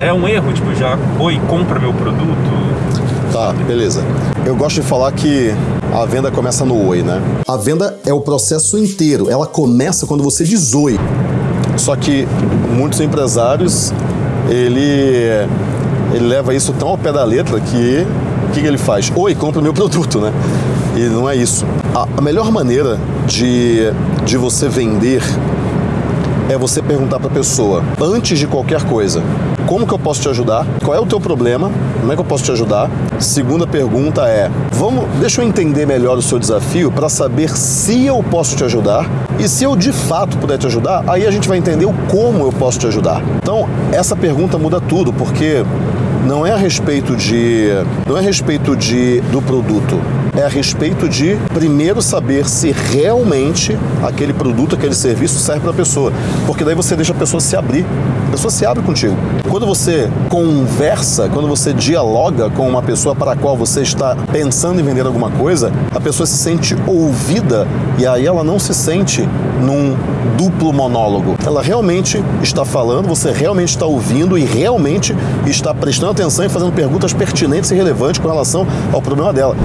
É um erro, tipo, já, oi, compra meu produto. Tá, beleza. Eu gosto de falar que a venda começa no oi, né? A venda é o processo inteiro. Ela começa quando você diz oi. Só que muitos empresários, ele, ele leva isso tão ao pé da letra que o que, que ele faz? Oi, compra meu produto, né? E não é isso. A, a melhor maneira de, de você vender é você perguntar para a pessoa, antes de qualquer coisa, como que eu posso te ajudar? Qual é o teu problema? Como é que eu posso te ajudar? Segunda pergunta é, vamos, deixa eu entender melhor o seu desafio para saber se eu posso te ajudar e se eu de fato puder te ajudar, aí a gente vai entender o como eu posso te ajudar. Então, essa pergunta muda tudo, porque não é a respeito de não é a respeito de do produto. É a respeito de primeiro saber se realmente aquele produto aquele serviço serve para a pessoa. Porque daí você deixa a pessoa se abrir pessoa se abre contigo quando você conversa quando você dialoga com uma pessoa para a qual você está pensando em vender alguma coisa a pessoa se sente ouvida e aí ela não se sente num duplo monólogo ela realmente está falando você realmente está ouvindo e realmente está prestando atenção e fazendo perguntas pertinentes e relevantes com relação ao problema dela.